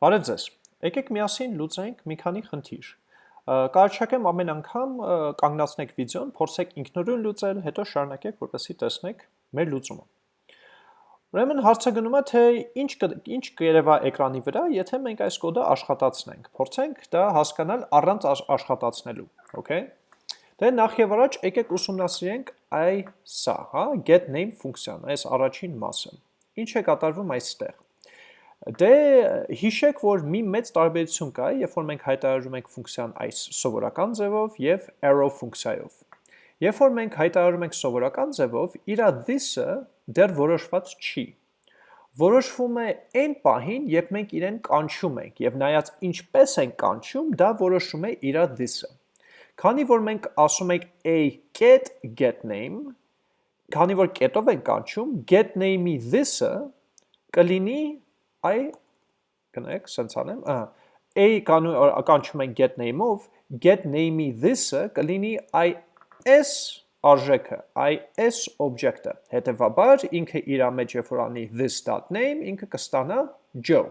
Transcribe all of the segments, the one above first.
Բարև ձեզ։ Եկեք միասին լուծենք մի քանի խնդիր։ Կարճակեմ ամեն անգամ կանգնացնեք վիդեոն, փորձեք ինքնուրույն լուծել, հետո շարունակեք, որպեսզի տեսնեք մեր լուծումը։ Ուրեմն հարցը գնում է, թե ինչ ինչ կերևա էկրանի վրա, եթե մենք այս կոդը աշխատացնենք։ Փորձենք դա հասկանալ առանց աշխատացնելու, okay։ Դե նախ եւ առաջ եկեք ուսումնասիրենք այ սա, հա, get name ֆունկցիան, այս առաջին մասը։ Ինչ է կատարվում այստեղ։ Դե հիշեք, որ մի մեծ տարբերություն կա, երբ որ մենք հայտարարում ենք ֆունկցիան այս սովորական ձևով եւ arrow ֆունկցիայով։ Երբ որ մենք հայտարարում ենք սովորական ձևով, իր this-ը դեռ որոշված չի։ Որոշվում է այն պահին, երբ մենք իրեն կանչում ենք եւ նայած ինչպես ենք կանչում, դա որոշում է իր this-ը։ Քանի որ մենք ասում ենք a get get name, քանի որ get-ով ենք կանչում, get name-ի this-ը կլինի այ կնեք, սենց անեմ, ահա, a կանու կանչում են get name-ով, get name-ի this-ը կլինի այ s արժեքը, այ s object-ը։ Հետևաբար ինքը իր մեջ երբ որ անի this.name, ինքը կստանա Joe։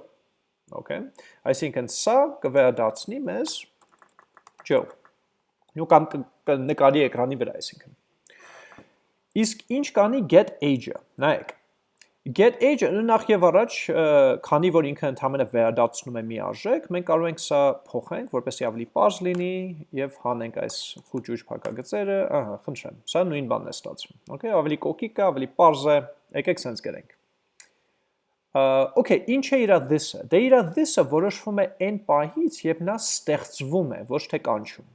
Okay։ Այսինքն սա կվերադարձնի մեզ Joe։ Նու կամ կնկարի էկրանի վրա, այսինքն։ Իսկ ինչ կանի get age-ը։ Նայեք, Get age նախ եւ առաջ, քանի որ ինքը ընդհանրապես վերադարձնում է մի արժեք, մենք կարող ենք սա փոխենք, որպեսզի ավելի པարզ լինի եւ հանենք այս խուճուճ փակագծերը, ահա, խնդրեմ։ Սա նույն բանն է ստացվում։ Okay, ավելի կոկիկ է, ավելի པարզ է։ Եկեք sense գրենք։ Okay, ինչ է իր this-ը։ Դե իր this-ը որոշվում է այն պահից, երբ նա ստեղծվում է, ոչ թե կանչում։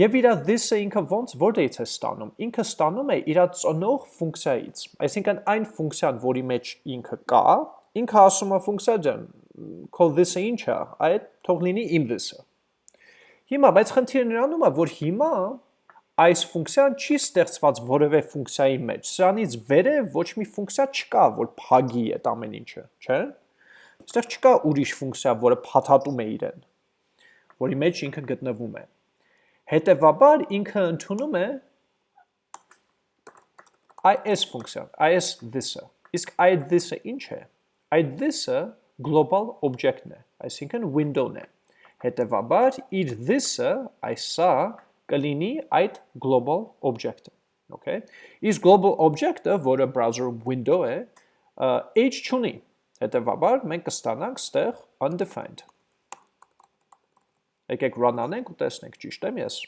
Եվ իր this-ը ինքը ոնց որտեղից է ստանում։ Ինքը ստանում է իր ծնող ֆունկցիայից։ Այսինքն այն ֆունկցիան, որի մեջ ինքը կա, ինքը ասում է ֆունկցիա ջան, քո this-ը ինչ է, այդ թող լինի իմ this-ը։ Հիմա, բայց խնդիրը նրանում է, որ հիմա այս ֆունկցիան չի ստեղծված որևէ ֆունկցիայի մեջ։ Սրանից վերը ոչ մի ֆունկցիա չկա, որ փագի այդ ամեն ինչը, չէ՞։ Այստեղ չկա ուրիշ ֆունկցիա, որը փաթաթում է իրեն, որի մեջ ինքը գտնվում է։ Հետևաբար ինքը ընդունում է is ֆունկցիան, is this-ը։ Իսկ այդ this-ը ինչ է։ Այդ this-ը global object-ն է, այսինքն window-ն է։ Հետևաբար իր this-ը, այսա կլինի այդ global object-ը, okay։ Իսկ global object-ը, որը browser-ում window է, age չունի։ Հետևաբար մենք կստանանք ստեղ undefined Եկեք run անենք ու տեսնենք, ճիշտ եմ ես։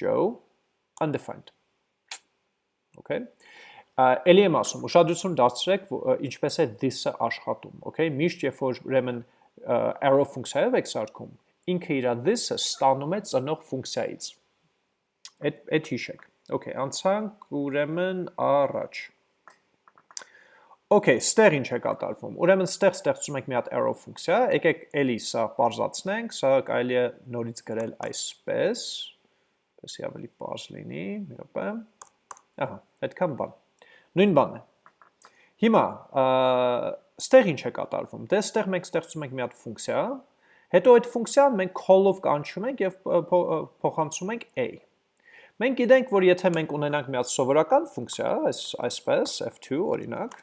Joe undefined։ Okay։ Էլի եմ ասում, ուշադրություն դարձրեք, ինչպես է this-ը աշխատում, okay։ Միշտ երբ որ ուրեմն arrow ֆունկցիայով եք սարքում, ինքը իր this-ը ստանում է ծնող ֆունկցիայից։ Այդ այդ հիշեք։ Okay, անցանք ուրեմն առաջ։ Okay, ստեղ ինչ է կատարվում։ Ուրեմն ստեղ ստեղծում ենք մի հատ arrow ֆունկցիա, եկեք էլի սա բարձրացնենք, սա կարելի է նորից գրել այսպես, պես ավելի բարձ լինի, մի րոպե։ Ահա, այդքան բան։ Նույն բանն է։ Հիմա, ստեղ ինչ է կատարվում։ Դե ստեղ մենք ստեղծում ենք մի հատ ֆունկցիա, հետո այդ ֆունկցիան մենք call-ով կանչում ենք եւ փոխանցում ենք a։ Մենք գիտենք, որ եթե մենք ունենանք մի հատ սովորական ֆունկցիա, այս այսպես f2 օրինակ,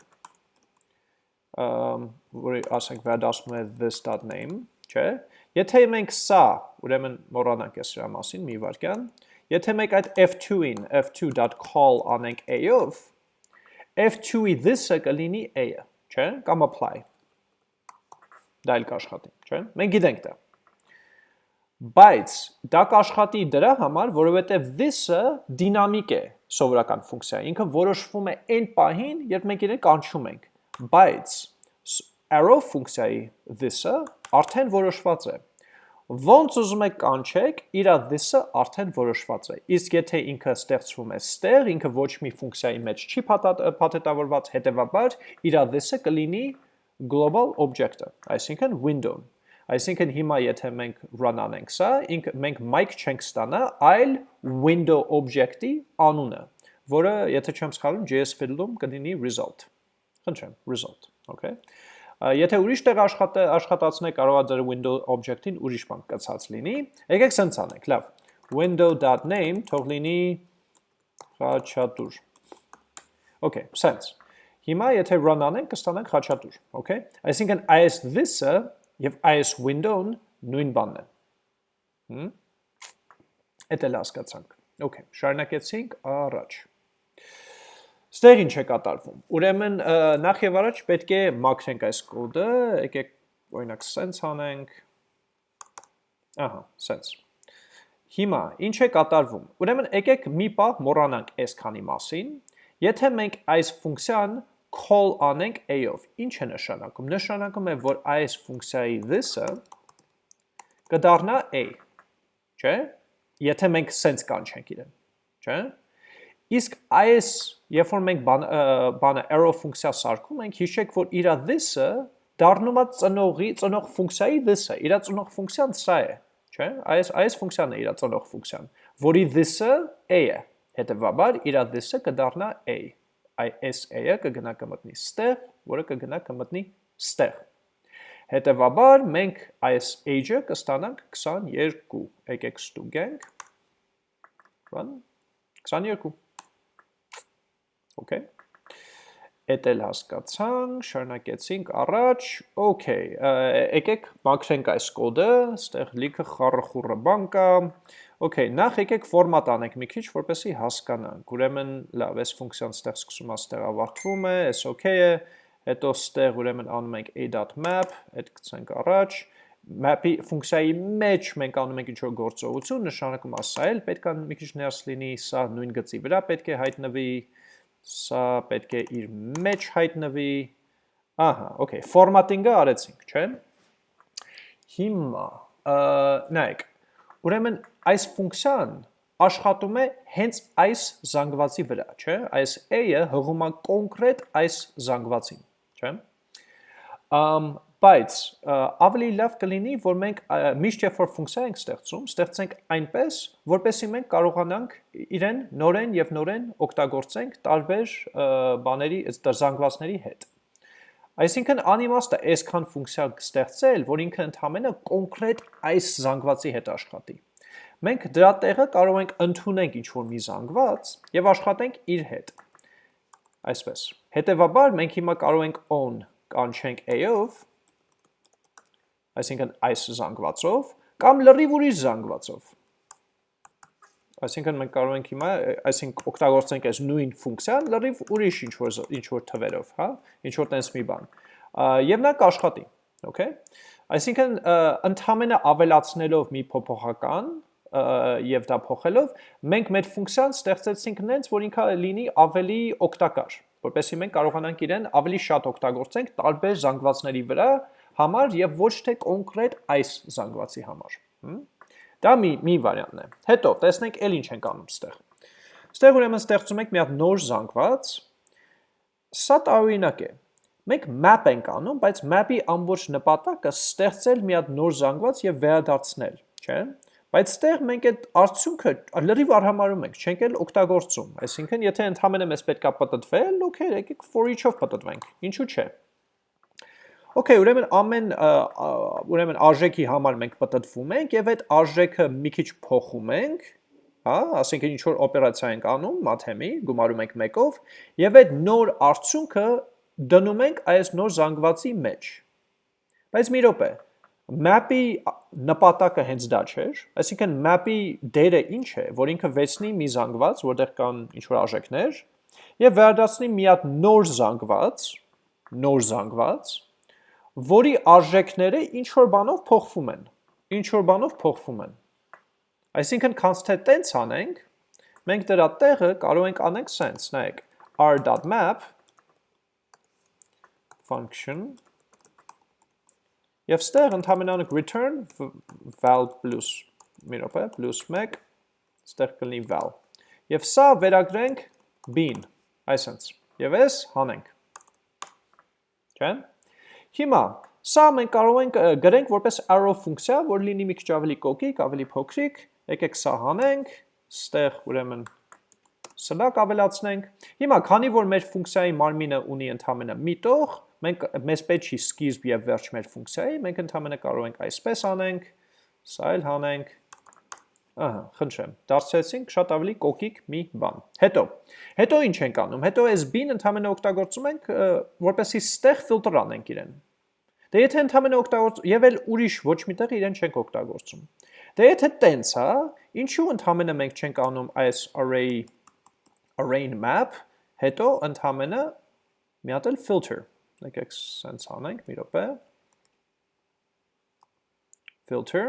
որի ասենք վերադասում է this.name, չէ։ Եթե մենք սա, ուրեմն մոռանանք ես սրա մասին մի վարքյան, եթե մենք այդ f2-ին f2.call անենք a-ով, f2-ի this-ը կլինի a-ը, չէ, կամ apply։ Դա էլ կաշխատի, չէ։ Մենք գիտենք դա։ Բայց դա կաշխատի դրա համար, որովհետև this-ը դինամիկ է սովորական ֆունկցիա։ Ինքը որոշվում է այն պահին, երբ մենք իրեն կանչում ենք բայց arrow ֆունկցիայի this-ը արդեն որոշված է։ Ոնց ուզում եք կանչեք, իր this-ը արդեն որոշված է։ Իսկ եթե ինքը ստեղծվում է ստեղ, ինքը ոչ մի ֆունկցիայի մեջ չի փաթեթավորված, հետևաբար իր this-ը կլինի global object-ը, այսինքն window-ն։ Այսինքն հիմա եթե մենք run անենք սա, ինք մենք mic չենք ստանա, այլ window object-ի անունը, որը եթե չեմ սխալվում JS field-ում կլինի result։ Խնդրեմ, result, okay։ Եթե ուրիշ տեղ աշխատ, աշխատացնեք, կարող է ձեր window object-ին ուրիշ բան կցած լինի։ Եկեք սենց անենք, լավ։ window.name թող լինի խաչատուր։ Okay, սենց։ Հիմա եթե run անենք, կստանանք խաչատուր, okay։ Այսինքն այս this-ը եւ այս window-ն նույն բանն է։ Հմ։ Էդ էլ հասկացանք։ Okay, շարունակեցինք առաջ։ Ստեղ ինչ է կատարվում։ Ուրեմն նախ եւ առաջ պետք է մաքրենք այս կոդը, եկեք օրինակ sense անենք։ Ահա, sense։ Հիմա ինչ է կատարվում։ Ուրեմն եկեք մի պահ մոռանանք այս քանի մասին։ Եթե մենք այս ֆունկցիան call անենք a-ով, ինչ է նշանակում։ Նշանակում է, որ այս ֆունկցիայի this-ը կդառնա a, չէ՞։ Եթե մենք sense կանչենք իրեն, չէ՞։ Իսկ այս, երբ որ մենք բանը arrow ֆունկցիա սարքում ենք, հիշեք, որ իր this-ը դառնում է ծնողի, ծնող ֆունկցիայի this-ը, իր ծնող ֆունկցիան սա է, չէ՞։ Այս այս ֆունկցիան է իր ծնող ֆունկցիան, որի this-ը a է։ Հետևաբար իր this-ը կդառնա a։ Այս a-ը կգնա կմտնի ստեղ, որը կգնա կմտնի ստեղ։ Հետևաբար մենք այս age-ը կստանանք 22։ Եկեք ստուգենք։ Run 22 Okay։ Էդ էլ հասկացանք, շարունակեցինք առաջ։ Okay, եկեք մաքրենք այս կոդը, ստեղ լիքը խառը-խուռը բան կա։ Okay, նախ եկեք ֆորմատ անենք մի քիչ, որպեսզի հասկանանք։ Ուրեմն, լավ, այս ֆունկցիան ստեղ սկսում է, ստեղ ավարտվում է, այս okay է։ Հետո ստեղ ուրեմն անում ենք a.map, այդ գցենք առաջ. Map-ի ֆունկցիայի մեջ մենք անում ենք ինչ-որ գործողություն, նշանակում ասա էլ պետք է մի քիչ ներս լինի, սա նույն գծի վրա պետք է հայտնվի, Սա պետք է իր մեջ հայտնվի։ Ահա, okay, ֆորմատինգը արեցինք, չէ՞։ Հիմա նայեք, ուրեմն այս ֆունկցիան աշխատում է հենց այս զանգվածի վրա, չէ՞։ Այս a-ը հղում է կոնկրետ այս զանգվածին, չէ՞։ Ամ Բայց ավելի լավ կլինի, որ մենք միշտ երբ որ ֆունկցիա ենք ստեղծում, ստեղծենք այնպես, որպեսզի մենք կարողանանք իրեն նորեն եւ նորեն օգտագործենք տարբեր բաների, զանգվածների հետ։ Այսինքն անիմաստ է այսքան ֆունկցիա ստեղծել, որ ինքը ընդհանրապես կոնկրետ այս զանգվածի հետ աշխատի։ Մենք դրա տեղը կարող ենք ընդունենք ինչ-որ մի զանգված եւ աշխատենք իր հետ։ Այսպես։ Հետևաբար մենք հիմա կարող ենք on կանչենք a-ով այսինքն այս զանգվածով, կամ լրիվ ուրիշ զանգվածով։ Այսինքն մենք կարող ենք հիմա, այսինքն օգտագործենք այս նույն ֆունկցիան լրիվ ուրիշ ինչ որ ինչ որ թվերով, հա, ինչ որ տես մի բան։ Եվ նա կաշխատի, okay։ Այսինքն ընդհանրապես ավելացնելով մի փոփոխական եւ դա փոխելով, մենք մեր ֆունկցիան ստեղծեցինք նենց, որ ինքը լինի ավելի օգտակար, որպեսզի մենք կարողանանք իրեն ավելի շատ օգտագործենք տարբեր զանգվածների վրա, համար եւ ոչ թե կոնկրետ այս զանգվածի համար։ Դա մի մի վարիանտն է։ Հետո տեսնենք ել ինչ ենք անում ստեղ։ Ստեղ ուրեմն ստեղծում ենք մի հատ նոր զանգված։ Սա տարօրինակ է։ Մենք map ենք անում, բայց map-ի ամբողջ նպատակը ստեղծել մի հատ նոր զանգված եւ վերադարձնել, չէ՞։ Բայց ստեղ մենք այդ արդյունքը լրիվ արհամարում ենք, չենք էլ օգտագործում։ Այսինքն, եթե ընդհանրապես մեզ պետքա պատտվել, okay, եկեք for each-ով պատտվենք։ Ինչու՞ չէ։ Okay, ուրեմն ամեն ուրեմն արժեքի համար մենք պատտվում ենք եւ այդ արժեքը մի քիչ փոխում ենք, հա, ասենք ինչ որ օպերացիա ենք անում մաթեմի, գումարում ենք 1-ով եւ այդ նոր արդյունքը դնում ենք այս նոր զանգվածի մեջ։ Բայց մի րոպե, map-ի նպատակը հենց դա չէր, այսինքն map-ի դերը ինչ է, որ ինքը վեցնի մի զանգված, որտեղ կան ինչ որ արժեքներ, եւ վերադարձնի մի հատ նոր զանգված, նոր զանգված, որի արժեքները ինչ որ բանով փոխվում են, ինչ որ բանով փոխվում են։ Այսինքն const-ը տենց անենք, մենք դրա տեղը կարող ենք անենք sense, նայեք, r.map function եւ ստեղ ընդհանրապես return val plus մի րոպե plus 1 ստեղ կլինի val եւ սա վերագրենք bin այսպես եւ այս հանենք չէ՞ Հիմա, սա մենք կարող ենք գրենք որպես arrow ֆունկցիա, որ լինի մի քիչ ավելի կոկիկ, ավելի փոքրիկ, եկեք սա հանենք, ստեղ ուրեմն սլակ ավելացնենք։ Հիմա, քանի որ մեր ֆունկցիայի մարմինը ունի ընդհանրապես մի տող, մենք մեզ պետք չի սկիզբ եւ վերջ մեր ֆունկցիայի, մենք ընդհանրապես կարող ենք այսպես անենք, սա էլ հանենք, Ահա, խնդրեմ, դարձրեցինք շատ ավելի կոկիկ մի բան։ Հետո, հետո ինչ ենք անում։ Հետո այս bin ընդհանրապես օգտագործում ենք, որպեսզի ստեղ ֆիլտր անենք իրեն։ Դե եթե ընդհանրապես օգտագործ եւ էլ ուրիշ ոչ միտեղ իրեն չենք օգտագործում։ Դե եթե տենց է, ինչու ընդհանրապես մենք չենք անում այս array array map, հետո ընդհանրապես մի հատ էլ filter։ Եկեք սենց անենք մի րոպե filter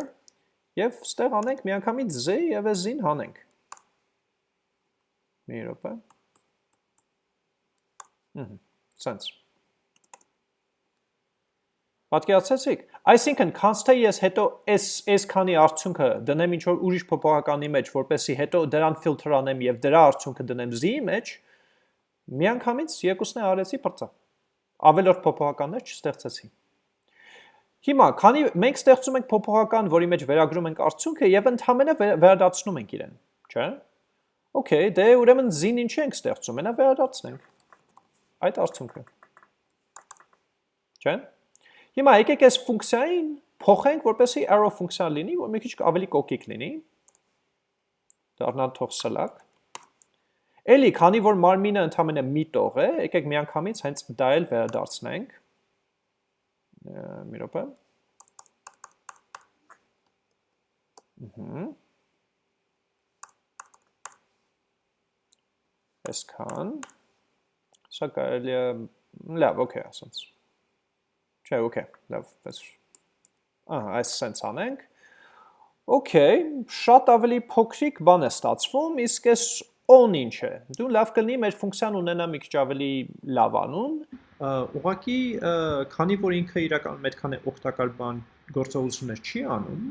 եւ ստեղ անենք միանգամից z եւ z-ին հանենք։ Մի րոպե։ Ահա, sense։ Պատկերացեցիք, այսինքն const-ը ես հետո s քանի արդյունքը դնեմ ինչ որ ուրիշ փոփոխականի մեջ, որպեսի հետո դրան ֆիլտր անեմ եւ դրա արդյունքը դնեմ z-ի մեջ, միանգամից երկուսն է արեցի բրծա։ Ավելորդ փոփոխականներ չստեղծեցի։ Հիմա, քանի մենք ստեղծում ենք փոփոխական, որի մեջ վերագրում ենք արդյունքը եւ ընդհանրապես վերադարձնում ենք իրեն, չէ՞։ Okay, դե ուրեմն z-ին ինչի ենք ստեղծում, մենա վերադարձնենք այդ արդյունքը։ Չէ՞։ Հիմա եկեք այս ֆունկցիային փոխենք, որպեսզի arrow ֆունկցիա լինի, որ մի քիչ ավելի կոկիկ լինի։ Դառնա թող սլակ։ Էլի, քանի որ մարմինը ընդհանրապես մի տող է, եկեք միանգամից հենց դա էլ վերադարձնենք մի րոպե։ Այսքան։ Սա կարելի է լավ, օքեյ, ասած։ Չէ, օքեյ, լավ, պես։ Ահա, այս սենց անենք։ Okay, շատ ավելի փոքրիկ բան է ստացվում, իսկ այս on ինչ է։ Դու լավ կլինի մեր ֆունկցիան ունենա մի քիչ ավելի լավ անուն, ուղղակի քանի որ ինքը իրականում այդքան է օգտակար բան գործողություններ չի անում,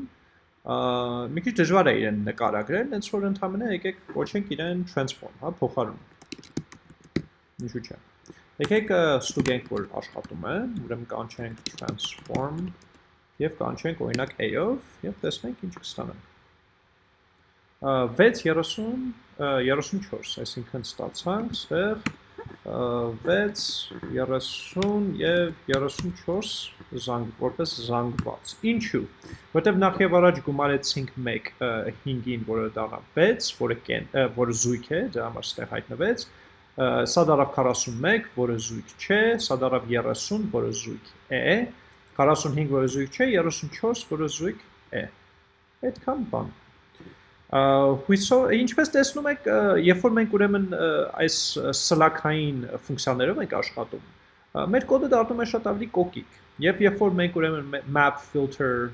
մի քիչ դժվար է իրեն նկարագրել, հենց որ ընդհանրապես եկեք կոչենք իրեն transform, հա, փոխարում։ Ինչու՞ չէ։ Եկեք ստուգենք, որ աշխատում է, ուրեմն կանչենք transform եւ կանչենք օրինակ a-ով եւ տեսնենք ինչ կստանանք։ 6:30 34, այսինքն ստացանք ստեղ 6 30 եւ 34 զանգ որպես զանգված ինչու որտեվ նախ եւ առաջ գումարեցինք 1 5-ին որը դառնա 6 որը կեն որը զույգ է դա համար ստեղ հայտնվեց սա դարավ 41 որը զույգ չէ սա դարավ 30 որը զույգ է 45 որը զույգ չէ 34 որը զույգ է այդքան բան հույսով ինչպես տեսնում եք, երբ որ մենք ուրեմն այս սլակային ֆունկցիաներով ենք աշխատում, մեր կոդը դառնում է շատ ավելի կոկիկ։ Եվ երբ որ մենք ուրեմն map filter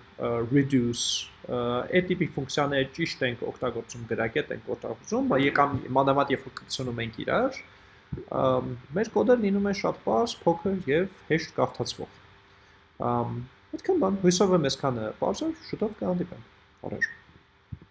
reduce այդ տիպի ֆունկցիաները ճիշտ ենք օգտագործում, գրագետ ենք օգտագործում, եկամ մանավանդ երբ որ կցնում ենք իրար, մեր կոդը լինում է շատ པարզ, փոքր եւ հեշտ կարդացվող։ Այդքան բան, հույսով եմ այսքանը է, շուտով կհանդիպենք։ Առաջ